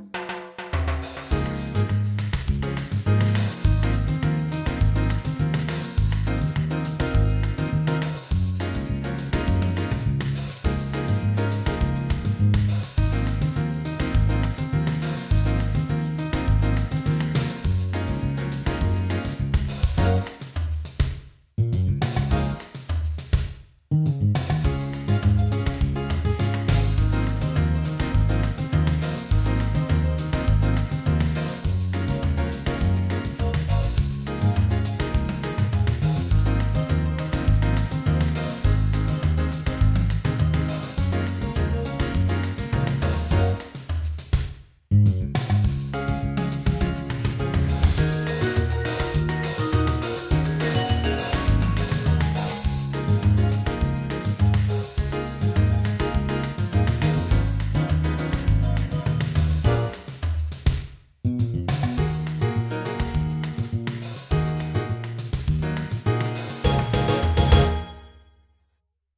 you